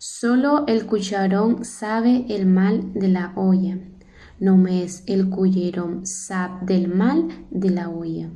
Solo el cucharón sabe el mal de la olla, No es el cullerón sab del mal de la olla.